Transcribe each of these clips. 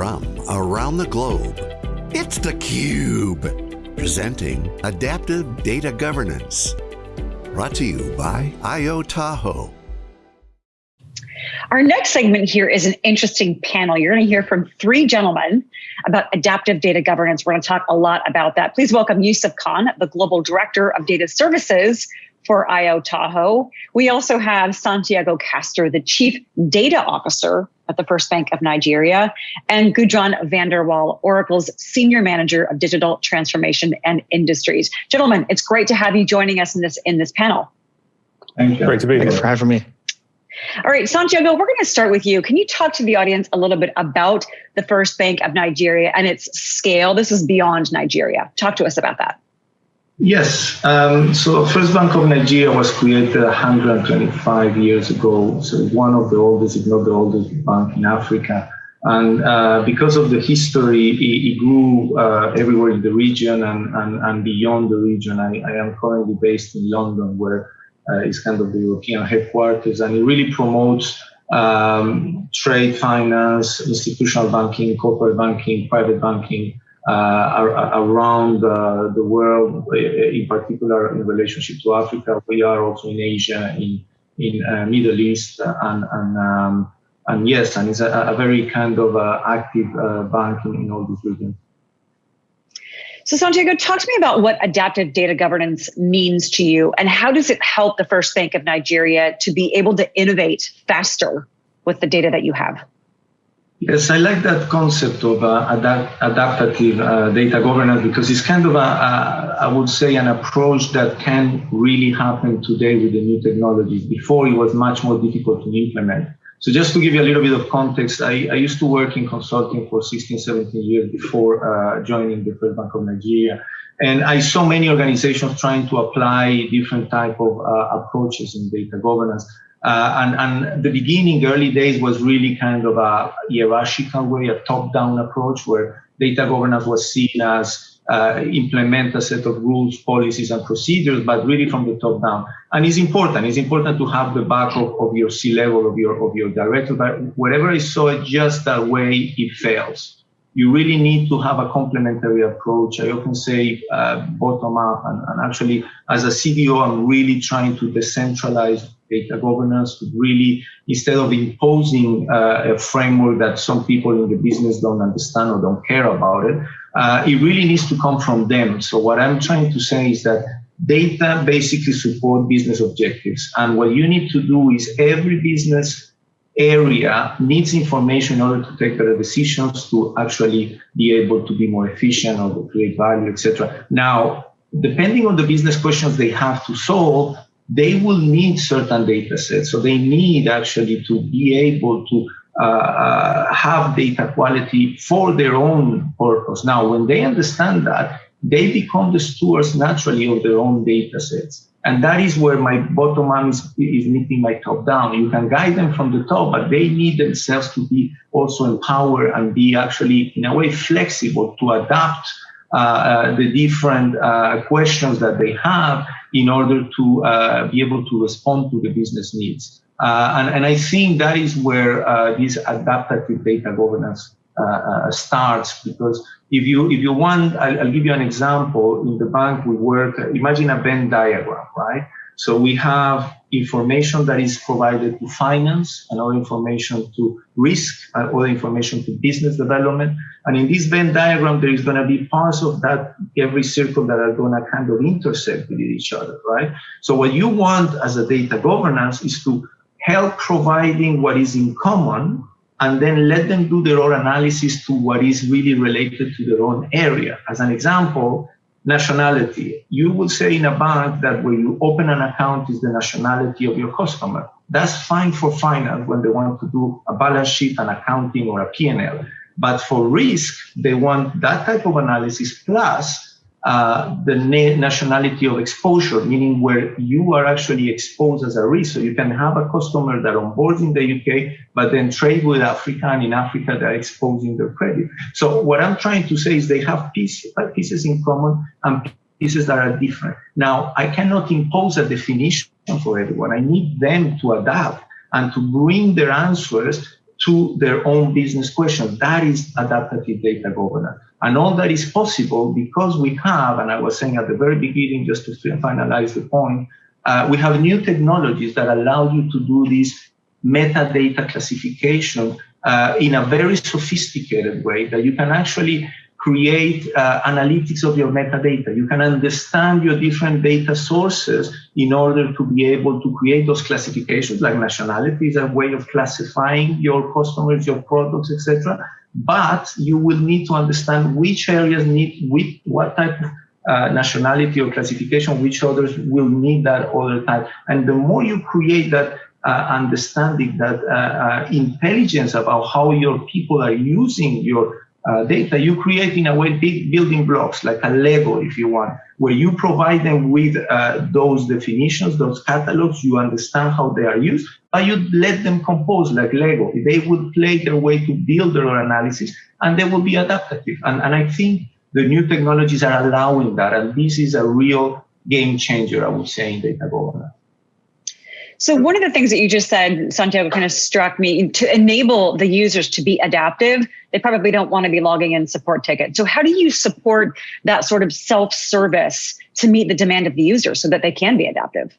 from around the globe, it's theCUBE, presenting Adaptive Data Governance. Brought to you by IO Tahoe. Our next segment here is an interesting panel. You're going to hear from three gentlemen about adaptive data governance. We're going to talk a lot about that. Please welcome Yusuf Khan, the Global Director of Data Services for IO Tahoe. We also have Santiago Castor, the Chief Data Officer at the First Bank of Nigeria, and Gudrun van der Wal, Oracle's Senior Manager of Digital Transformation and Industries. Gentlemen, it's great to have you joining us in this in this panel. Thank you. Great to be here. Thanks here. for having me. All right, Santiago, we're going to start with you. Can you talk to the audience a little bit about the First Bank of Nigeria and its scale? This is beyond Nigeria. Talk to us about that. Yes. Um, so First Bank of Nigeria was created 125 years ago. So one of the oldest, if not the oldest bank in Africa. And uh, because of the history, it, it grew uh, everywhere in the region and, and, and beyond the region. I, I am currently based in London, where uh, is kind of the European headquarters, and it really promotes um, trade finance, institutional banking, corporate banking, private banking, around uh, the world, uh, in particular in relationship to Africa. We are also in Asia, in in Middle East, and and um, and yes, and it's a, a very kind of active bank in, in all these regions. So Santiago, talk to me about what adaptive data governance means to you and how does it help the First Bank of Nigeria to be able to innovate faster with the data that you have? Yes, I like that concept of uh, adapt adaptive uh, data governance because it's kind of a, a, I would say, an approach that can really happen today with the new technologies. Before it was much more difficult to implement. So just to give you a little bit of context, I, I used to work in consulting for 16, 17 years before uh, joining the First Bank of Nigeria. And I saw many organizations trying to apply different type of uh, approaches in data governance. Uh, and, and the beginning, early days was really kind of a hierarchical way, a top-down approach where data governance was seen as uh, implement a set of rules, policies, and procedures, but really from the top down. And it's important. It's important to have the back of, of your C-level, of your of your director. But wherever I saw just that way, it fails. You really need to have a complementary approach. I often say uh, bottom up, and, and actually, as a CDO, I'm really trying to decentralize data governance to really, instead of imposing uh, a framework that some people in the business don't understand or don't care about it, uh, it really needs to come from them. So what I'm trying to say is that data basically support business objectives. And what you need to do is every business area needs information in order to take better decisions to actually be able to be more efficient or to create value, etc. Now, depending on the business questions they have to solve, they will need certain data sets. So they need actually to be able to uh, uh, have data quality for their own purpose. Now, when they understand that, they become the stewards naturally of their own data sets. And that is where my bottom up is, is meeting my top down. You can guide them from the top, but they need themselves to be also empowered and be actually, in a way, flexible to adapt uh, uh, the different uh, questions that they have in order to uh, be able to respond to the business needs. Uh, and, and, I think that is where uh, this adaptive data governance uh, uh, starts because if you if you want, I'll, I'll, give you an example. In the bank, we work. Imagine a Venn diagram, right? So we have information that is provided to finance, another information to risk, and other information to business development. And in this Venn diagram, there is going to be parts of that every circle that are going to kind of intersect with each other, right? So what you want as a data governance is to help providing what is in common and then let them do their own analysis to what is really related to their own area. As an example, nationality. You would say in a bank that when you open an account is the nationality of your customer. That's fine for finance when they want to do a balance sheet, an accounting, or a P&L. But for risk, they want that type of analysis plus uh, the nationality of exposure, meaning where you are actually exposed as a risk. So you can have a customer that onboards in the UK, but then trade with Africa, and in Africa they're exposing their credit. So what I'm trying to say is they have pieces, pieces in common and pieces that are different. Now, I cannot impose a definition for everyone. I need them to adapt and to bring their answers to their own business questions. That is adaptive data governance. And all that is possible because we have, and I was saying at the very beginning, just to finalize the point, uh, we have new technologies that allow you to do this metadata classification uh, in a very sophisticated way that you can actually create uh, analytics of your metadata. You can understand your different data sources in order to be able to create those classifications, like nationality is a way of classifying your customers, your products, etc. But you will need to understand which areas need which, what type of uh, nationality or classification, which others will need that other type. And the more you create that uh, understanding, that uh, uh intelligence about how your people are using your uh, data, you create in a way big building blocks, like a Lego, if you want, where you provide them with uh, those definitions, those catalogs, you understand how they are used, but you let them compose like Lego. They would play their way to build their analysis and they will be adaptive. And, and I think the new technologies are allowing that. And this is a real game changer, I would say, in data governance. So one of the things that you just said, Santiago, kind of struck me to enable the users to be adaptive. They probably don't want to be logging in support tickets. So how do you support that sort of self-service to meet the demand of the user so that they can be adaptive?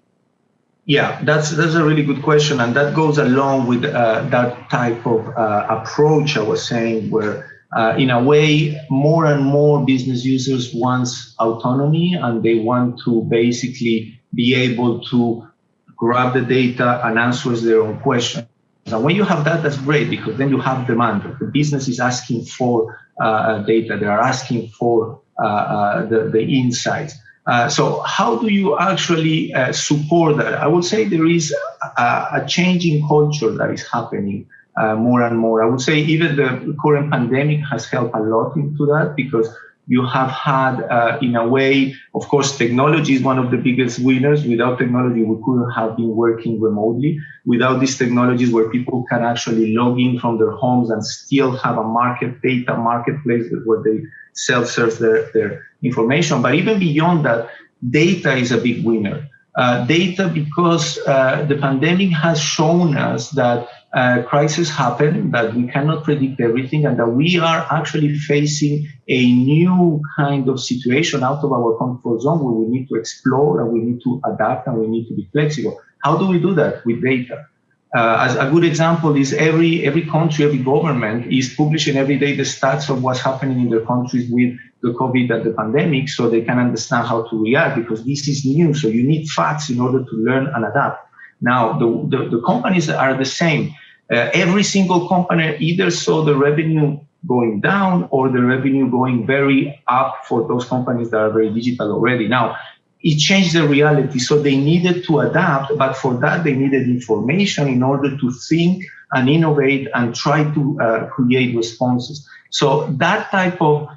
Yeah, that's that's a really good question, and that goes along with uh, that type of uh, approach I was saying, where uh, in a way, more and more business users want autonomy, and they want to basically be able to grab the data and answer their own questions. And when you have that, that's great because then you have demand. The business is asking for uh, data. They are asking for uh, uh, the, the insights. Uh, so how do you actually uh, support that? I would say there is a, a changing culture that is happening uh, more and more. I would say even the current pandemic has helped a lot into that because you have had, uh, in a way, of course, technology is one of the biggest winners. Without technology, we couldn't have been working remotely. Without these technologies where people can actually log in from their homes and still have a market data marketplace where they self-serve their, their information. But even beyond that, data is a big winner. Uh, data because uh, the pandemic has shown us that uh, crises happen, that we cannot predict everything, and that we are actually facing a new kind of situation out of our comfort zone where we need to explore and we need to adapt and we need to be flexible. How do we do that? With data. Uh, as a good example is every every country, every government is publishing every day the stats of what's happening in their countries with the COVID and the pandemic, so they can understand how to react because this is new. So you need facts in order to learn and adapt. Now the the, the companies are the same. Uh, every single company either saw the revenue going down or the revenue going very up for those companies that are very digital already. Now, it changed the reality. So they needed to adapt, but for that, they needed information in order to think and innovate and try to uh, create responses. So that type of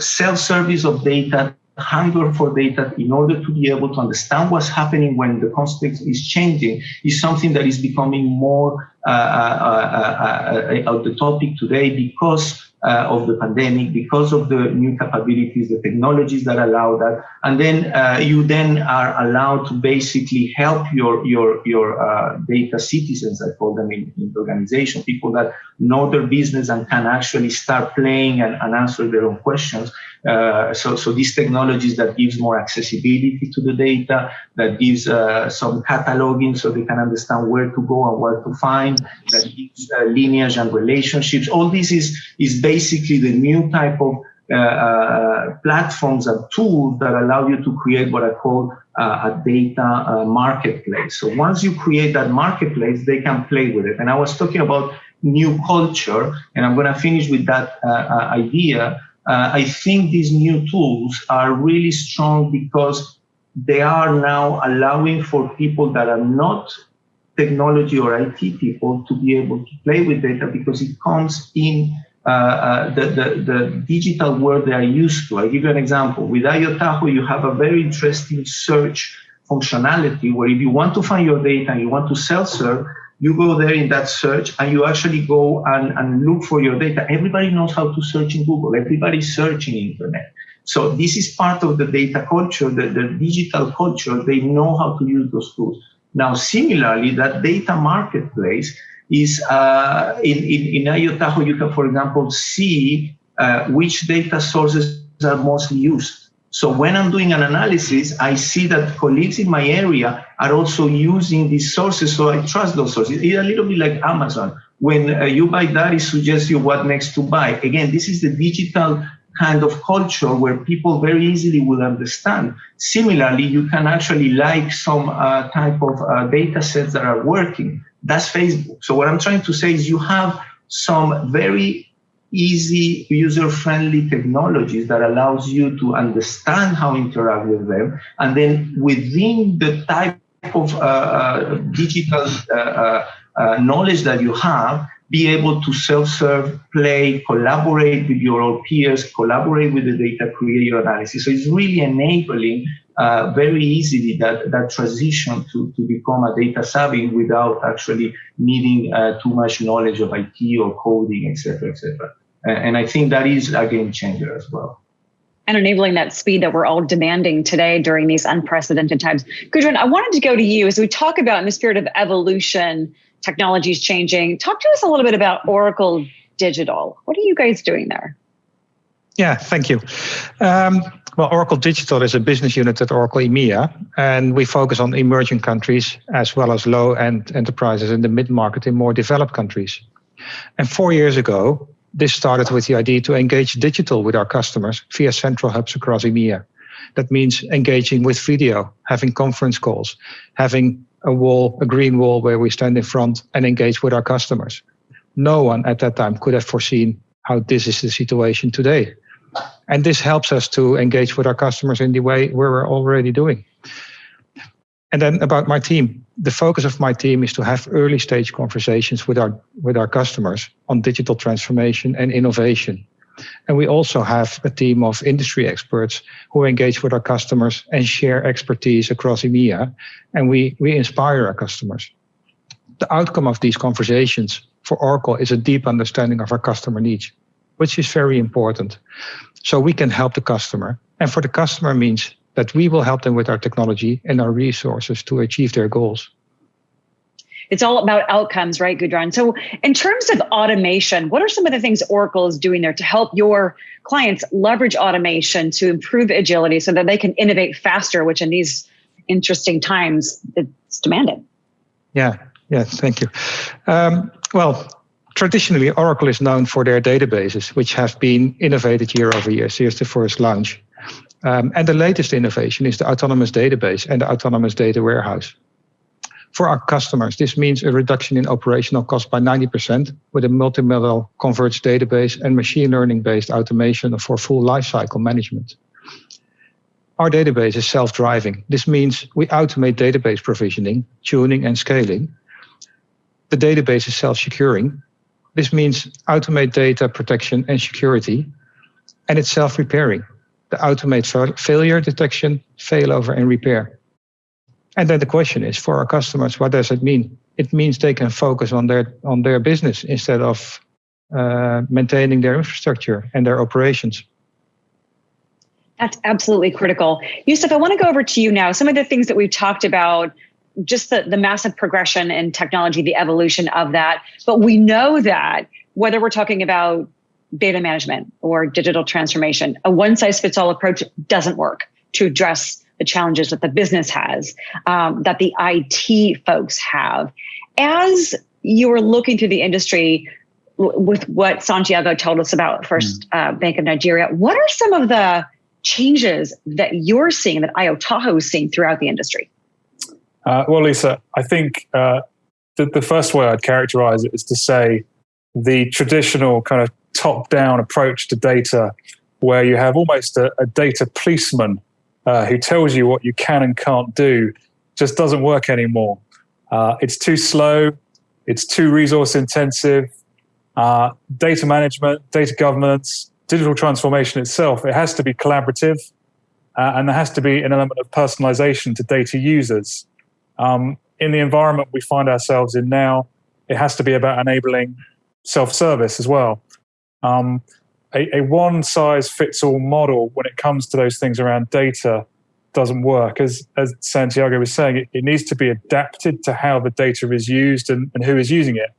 self-service of data hunger for data in order to be able to understand what's happening when the context is changing is something that is becoming more uh, uh, uh, of the topic today because uh, of the pandemic, because of the new capabilities, the technologies that allow that, and then uh, you then are allowed to basically help your your your uh, data citizens, I call them in, in the organization, people that know their business and can actually start playing and, and answer their own questions. Uh, so, so these technologies that gives more accessibility to the data, that gives uh, some cataloging so they can understand where to go and where to find, that gives uh, lineage and relationships. All this is, is basically the new type of uh, uh, platforms and tools that allow you to create what I call a data marketplace. So once you create that marketplace, they can play with it. And I was talking about new culture, and I'm going to finish with that idea uh, I think these new tools are really strong because they are now allowing for people that are not technology or IT people to be able to play with data because it comes in uh, uh, the, the, the, digital world they are used to. i give you an example. With IoTahoe, you have a very interesting search functionality where if you want to find your data and you want to self-serve, you go there in that search and you actually go and, and look for your data. Everybody knows how to search in Google. Everybody's searching internet. So this is part of the data culture, the, the digital culture. They know how to use those tools. Now, similarly, that data marketplace is uh, in, in, in IO you can, for example, see uh, which data sources are mostly used. So when I'm doing an analysis, I see that colleagues in my area are also using these sources, so I trust those sources. It's a little bit like Amazon. When uh, you buy that, it suggests you what next to buy. Again, this is the digital kind of culture where people very easily will understand. Similarly, you can actually like some uh, type of uh, data sets that are working. That's Facebook. So what I'm trying to say is you have some very easy user-friendly technologies that allows you to understand how interact with them and then within the type of uh, uh, digital uh, uh, knowledge that you have be able to self-serve play collaborate with your peers collaborate with the data create your analysis. So it's really enabling uh, very easily that, that transition to, to become a data savvy without actually needing uh, too much knowledge of IT or coding, et cetera, etc., etc. And I think that is a game changer as well. And enabling that speed that we're all demanding today during these unprecedented times. Gudrun, I wanted to go to you as we talk about in the spirit of evolution, technologies changing. Talk to us a little bit about Oracle Digital. What are you guys doing there? Yeah, thank you. Um, well, Oracle Digital is a business unit at Oracle EMEA, and we focus on emerging countries as well as low-end enterprises in the mid-market in more developed countries. And four years ago, this started with the idea to engage digital with our customers via central hubs across EMEA. That means engaging with video, having conference calls, having a wall, a green wall where we stand in front and engage with our customers. No one at that time could have foreseen how this is the situation today. And this helps us to engage with our customers in the way we're already doing. And then about my team, the focus of my team is to have early stage conversations with our with our customers on digital transformation and innovation. And we also have a team of industry experts who engage with our customers and share expertise across EMEA. And we, we inspire our customers. The outcome of these conversations for Oracle is a deep understanding of our customer needs, which is very important. So we can help the customer. And for the customer means that we will help them with our technology and our resources to achieve their goals. It's all about outcomes, right, Gudrun? So, in terms of automation, what are some of the things Oracle is doing there to help your clients leverage automation to improve agility so that they can innovate faster, which in these interesting times it's demanded? Yeah, yeah, thank you. Um, well, traditionally, Oracle is known for their databases, which have been innovated year over year since the first launch. Um, and the latest innovation is the autonomous database and the autonomous data warehouse. For our customers, this means a reduction in operational cost by 90% with a multimodal converged database and machine learning based automation for full lifecycle management. Our database is self-driving. This means we automate database provisioning, tuning, and scaling. The database is self-securing. This means automate data protection and security, and it's self-repairing the automate failure detection, failover, and repair. And then the question is for our customers, what does it mean? It means they can focus on their on their business instead of uh, maintaining their infrastructure and their operations. That's absolutely critical. Yusuf, I want to go over to you now. Some of the things that we've talked about, just the, the massive progression in technology, the evolution of that. But we know that whether we're talking about data management or digital transformation. A one size fits all approach doesn't work to address the challenges that the business has, um, that the IT folks have. As you were looking through the industry with what Santiago told us about First mm. uh, Bank of Nigeria, what are some of the changes that you're seeing that IO Tahoe is seeing throughout the industry? Uh, well, Lisa, I think uh, the, the first way I'd characterize it is to say the traditional kind of top down approach to data where you have almost a, a data policeman uh, who tells you what you can and can't do just doesn't work anymore. Uh, it's too slow, it's too resource intensive. Uh, data management, data governance, digital transformation itself, it has to be collaborative uh, and there has to be an element of personalization to data users. Um, in the environment we find ourselves in now, it has to be about enabling self service as well. Um, a, a one size fits all model when it comes to those things around data doesn't work. As, as Santiago was saying, it, it, needs to be adapted to how the data is used and, and who is using it.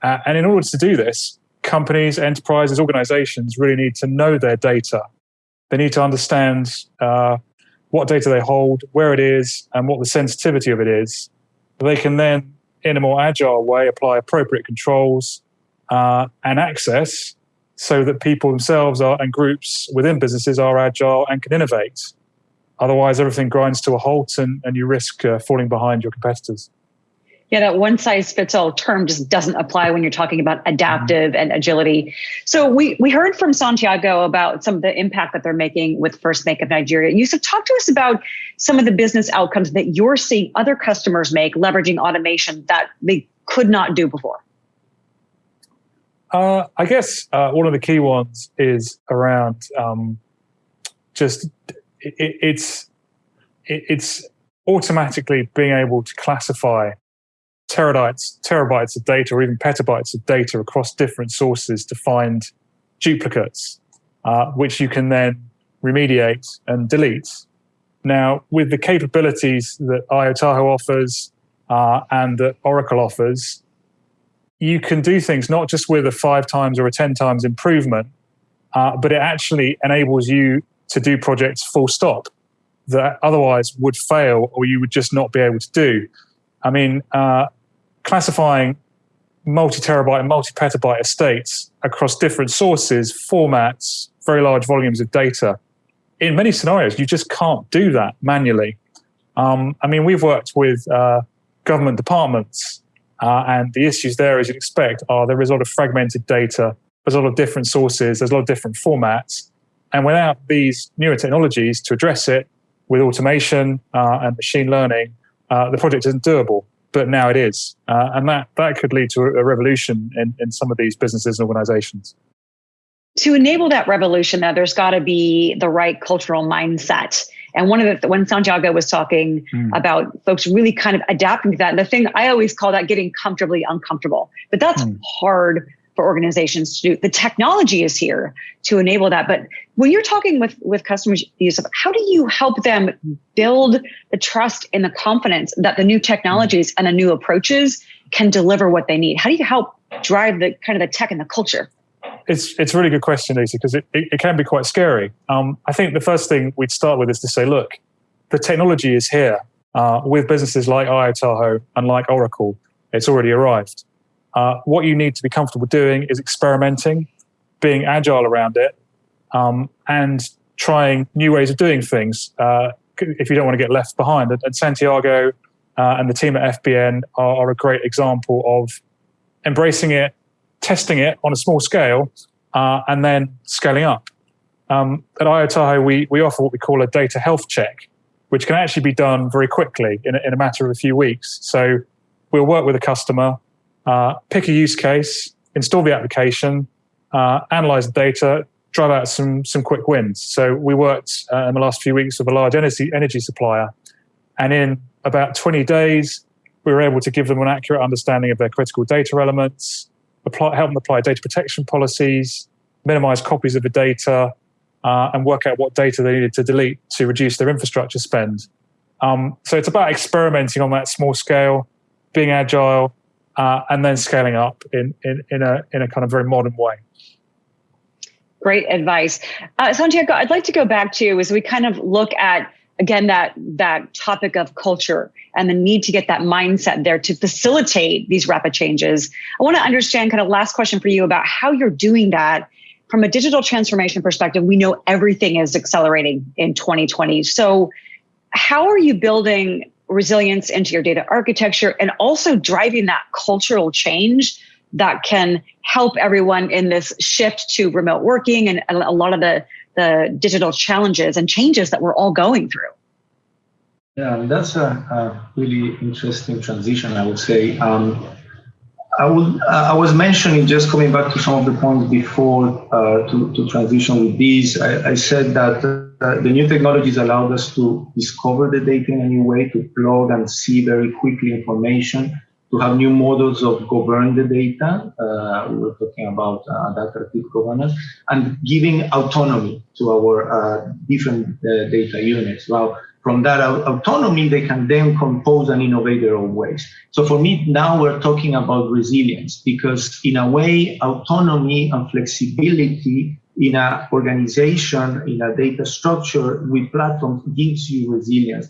Uh, and in order to do this, companies, enterprises, organizations really need to know their data. They need to understand uh, what data they hold, where it is, and what the sensitivity of it is. They can then, in a more agile way, apply appropriate controls uh, and access so that people themselves are, and groups within businesses are agile and can innovate. Otherwise, everything grinds to a halt and, and you risk uh, falling behind your competitors. Yeah, that one size fits all term just doesn't apply when you're talking about adaptive and agility. So we we heard from Santiago about some of the impact that they're making with First Bank of Nigeria. Yusuf, talk to us about some of the business outcomes that you're seeing other customers make leveraging automation that they could not do before. Uh, I guess uh, one of the key ones is around um, just it, it's it, it's automatically being able to classify terabytes, terabytes of data or even petabytes of data across different sources to find duplicates, uh, which you can then remediate and delete. Now, with the capabilities that IO Tahoe offers uh, and that Oracle offers, you can do things not just with a five times or a 10 times improvement, uh, but it actually enables you to do projects full stop that otherwise would fail or you would just not be able to do. I mean, uh, classifying multi terabyte and multi petabyte estates across different sources, formats, very large volumes of data. In many scenarios, you just can't do that manually. Um, I mean, we've worked with uh, government departments, uh, and the issues there, as you'd expect, are there is a lot of fragmented data, there's a lot of different sources, there's a lot of different formats. And without these newer technologies to address it with automation uh, and machine learning, uh, the project isn't doable but now it is. Uh, and that, that could lead to a revolution in, in some of these businesses and organizations. To enable that revolution, though, there's got to be the right cultural mindset. And one of the, when Santiago was talking mm. about folks really kind of adapting to that, and the thing I always call that getting comfortably uncomfortable, but that's mm. hard for organizations to do. The technology is here to enable that. But when you're talking with, with customers, Yusuf, how do you help them build the trust and the confidence that the new technologies and the new approaches can deliver what they need? How do you help drive the kind of the tech and the culture? It's it's a really good question, Lisa, because it, it, it, can be quite scary. Um, I think the first thing we'd start with is to say, look, the technology is here uh, with businesses like IoTahoe and like Oracle. It's already arrived. Uh, what you need to be comfortable doing is experimenting, being agile around it, um, and trying new ways of doing things uh, if you don't want to get left behind. And, and Santiago uh, and the team at FBN are, are, a great example of embracing it, testing it on a small scale, uh, and then scaling up. Um, at IoTahoe, we, we offer what we call a data health check, which can actually be done very quickly in a, in a matter of a few weeks. So we'll work with a customer, uh, pick a use case, install the application, uh, analyze the data, drive out some some quick wins. So we worked uh, in the last few weeks with a large energy energy supplier, and in about 20 days, we were able to give them an accurate understanding of their critical data elements, apply, help them apply data protection policies, minimize copies of the data, uh, and work out what data they needed to delete to reduce their infrastructure spend. Um, so it's about experimenting on that small scale, being agile, uh, and then scaling up in, in, in, a, in a kind of very modern way. Great advice. Uh, Santiago, I'd like to go back to you as we kind of look at again that that topic of culture and the need to get that mindset there to facilitate these rapid changes. I want to understand kind of last question for you about how you're doing that from a digital transformation perspective. We know everything is accelerating in 2020. So how are you building resilience into your data architecture and also driving that cultural change that can help everyone in this shift to remote working and a lot of the, the digital challenges and changes that we're all going through. Yeah, that's a, a really interesting transition, I would say. Um, I would. Uh, I was mentioning just coming back to some of the points before uh, to to transition with these. I, I said that uh, the new technologies allowed us to discover the data in a new way, to plug and see very quickly information, to have new models of govern the data. Uh, we were talking about uh, adaptive governance and giving autonomy to our uh, different data units. Well, from that autonomy, they can then compose and innovate their own ways. So for me, now we're talking about resilience because in a way, autonomy and flexibility in an organization, in a data structure with platforms gives you resilience.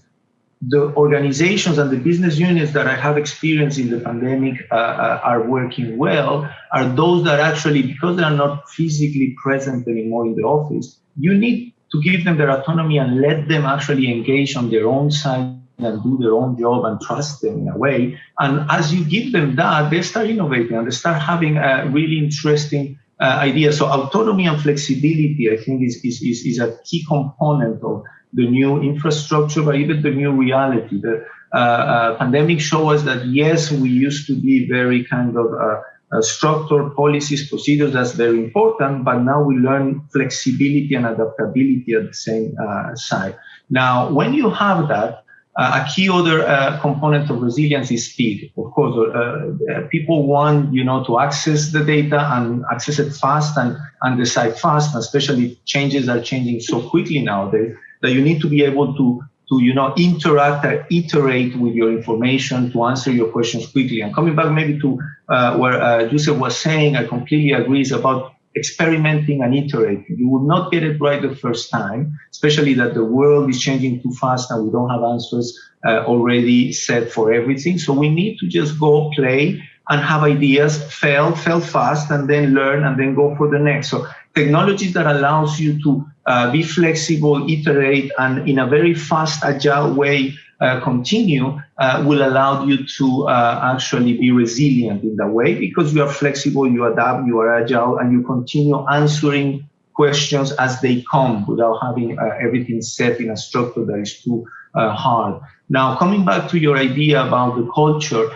The organizations and the business units that I have experienced in the pandemic uh, uh, are working well are those that actually, because they are not physically present anymore in the office, you need to give them their autonomy and let them actually engage on their own side and do their own job and trust them in a way. And as you give them that, they start innovating and they start having a really interesting uh, idea. So autonomy and flexibility, I think, is, is, is, is, a key component of the new infrastructure, but even the new reality. The uh, uh, pandemic shows us that, yes, we used to be very kind of uh, uh, structure, policies, procedures, that's very important, but now we learn flexibility and adaptability at the same uh, side. Now, when you have that, uh, a key other uh, component of resilience is speed. Of course, uh, uh, people want you know to access the data and access it fast and, and decide fast, especially changes are changing so quickly nowadays that you need to be able to to you know interact and iterate with your information to answer your questions quickly. And coming back maybe to uh, where uh, Yusuf was saying, I completely agree is about experimenting and iterating. You will not get it right the first time, especially that the world is changing too fast and we don't have answers uh, already set for everything. So we need to just go play and have ideas, fail, fail fast, and then learn and then go for the next. So technologies that allows you to uh, be flexible, iterate, and in a very fast, agile way continue uh, will allow you to uh, actually be resilient in that way because you are flexible, you adapt, you are agile, and you continue answering questions as they come without having uh, everything set in a structure that is too uh, hard. Now, coming back to your idea about the culture,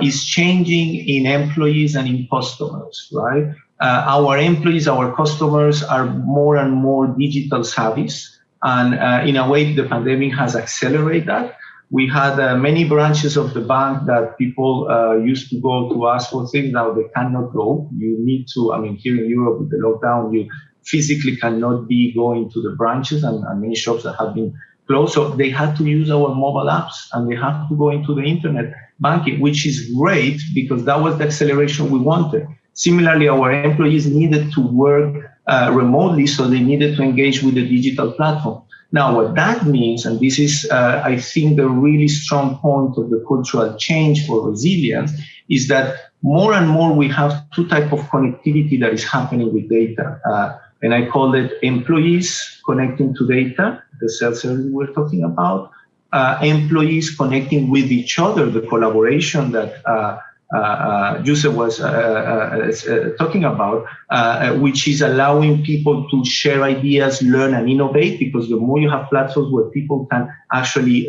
is changing in employees and in customers, right? uh, our employees, our customers are more and more digital savvies. And uh, in a way, the pandemic has accelerated that. We had uh, many branches of the bank that people uh, used to go to ask for things. Now they cannot go. You need to, I mean, here in Europe with the lockdown, you physically cannot be going to the branches and, and many shops that have been closed. So they had to use our mobile apps and they have to go into the internet banking, which is great because that was the acceleration we wanted. Similarly, our employees needed to work uh, remotely, so they needed to engage with the digital platform. Now, what that means, and this is, uh, I think, the really strong point of the cultural change for resilience, is that more and more we have two type of connectivity that is happening with data. Uh, and I call it employees connecting to data, the self-service we're talking about, uh, employees connecting with each other, the collaboration that uh, uh, was uh, uh, talking about, which is allowing people to share ideas, learn and innovate, because the more you have platforms where people can actually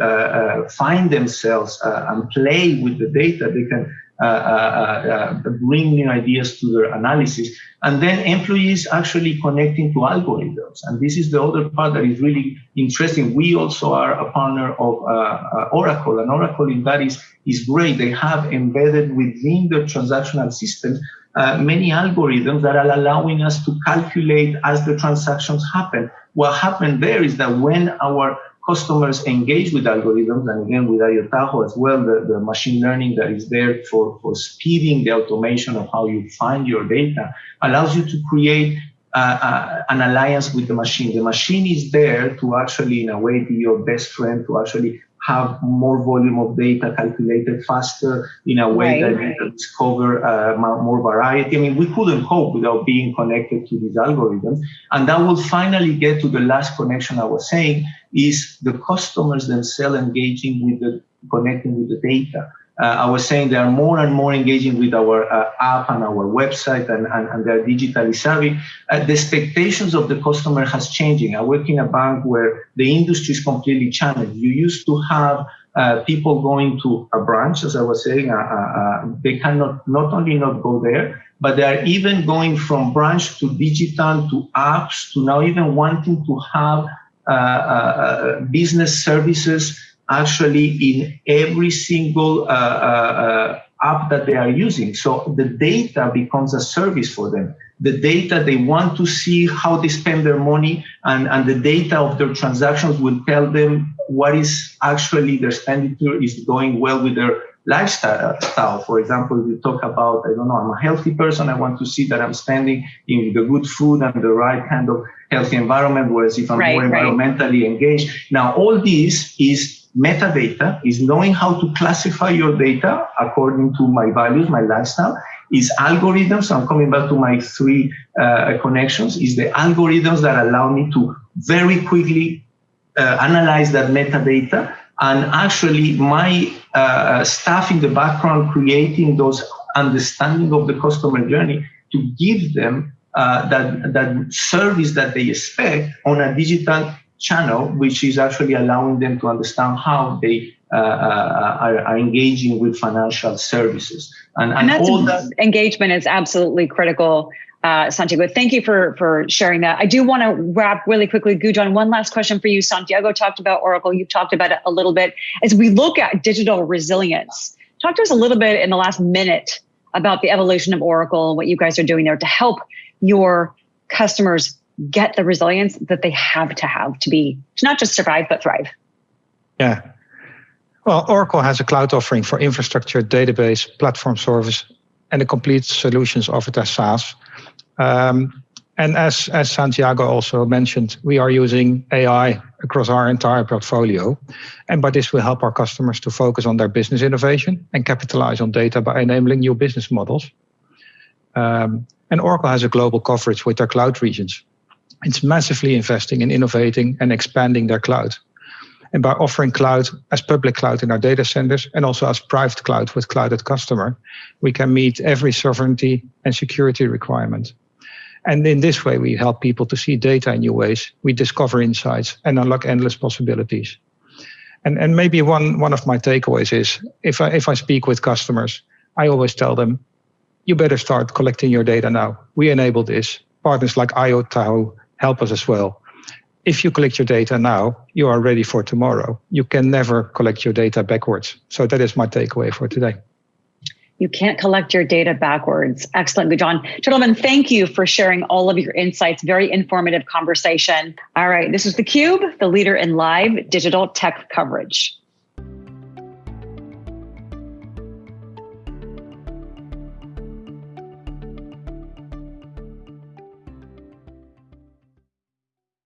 find themselves and play with the data, they can uh, uh, uh, bring new ideas to their analysis. And then employees actually connecting to algorithms. And this is the other part that is really interesting. We also are a partner of Oracle, and Oracle in that is, is great. They have embedded within the transactional system uh, many algorithms that are allowing us to calculate as the transactions happen. What happened there is that when our customers engage with algorithms, and again with IO as well, the, the machine learning that is there for, for speeding the automation of how you find your data, allows you to create uh, uh, an alliance with the machine. The machine is there to actually, in a way, be your best friend, to actually have more volume of data calculated faster in a way right, that right. can discover uh, more variety. I mean, we couldn't cope without being connected to these algorithms. And that will finally get to the last connection I was saying is the customers themselves engaging with the connecting with the data I was saying they are more and more engaging with our uh, app and our website and, and, and they're digitally savvy. Uh, the expectations of the customer has changing. I work in a bank where the industry is completely challenged. You used to have uh, people going to a branch, as I was saying, uh, uh, they cannot not only not go there, but they are even going from branch to digital to apps to now even wanting to have business services actually in every single uh, uh, uh, app that they are using. So the data becomes a service for them. The data, they want to see how they spend their money and, and the data of their transactions will tell them what is actually their expenditure is going well with their lifestyle. For example, we talk about, I don't know, I'm a healthy person. I want to see that I'm spending in the good food and the right kind of healthy environment. Whereas if I'm right, more environmentally right. engaged, now all this is metadata, is knowing how to classify your data according to my values, my lifestyle, is algorithms. I'm coming back to my three uh, connections, is the algorithms that allow me to very quickly uh, analyze that metadata and actually my uh, staff in the background creating those understanding of the customer journey to give them uh, that, that service that they expect on a digital channel, which is actually allowing them to understand how they uh, uh, are, are, engaging with financial services. And, and, and all that engagement is absolutely critical uh, Santiago. Thank you for for sharing that. I do want to wrap really quickly. Gudjon, one last question for you. Santiago talked about Oracle. You've talked about it a little bit. As we look at digital resilience, talk to us a little bit in the last minute about the evolution of Oracle, what you guys are doing there to help your customers get the resilience that they have to have to be to not just survive but thrive. Yeah. Well, Oracle has a cloud offering for infrastructure, database, platform service, and the complete solutions offered as SaaS. Um, and as, as Santiago also mentioned, we are using AI across our entire portfolio. And by this, we help our customers to focus on their business innovation and capitalize on data by enabling new business models. Um, and Oracle has a global coverage with their cloud regions. It's massively investing in innovating and expanding their cloud. And by offering cloud as public cloud in our data centers and also as private cloud with cloud at customer, we can meet every sovereignty and security requirement. And in this way, we help people to see data in new ways. We discover insights and unlock endless possibilities. And, and maybe one, one of my takeaways is if I, if I speak with customers, I always tell them, you better start collecting your data now. We enable this. Partners like IoTahoe help us as well. If you collect your data now, you are ready for tomorrow. You can never collect your data backwards. So that is my takeaway for today. You can't collect your data backwards. Excellent, Gudjon. Gentlemen, thank you for sharing all of your insights. Very informative conversation. All right, this is theCUBE, the leader in live digital tech coverage.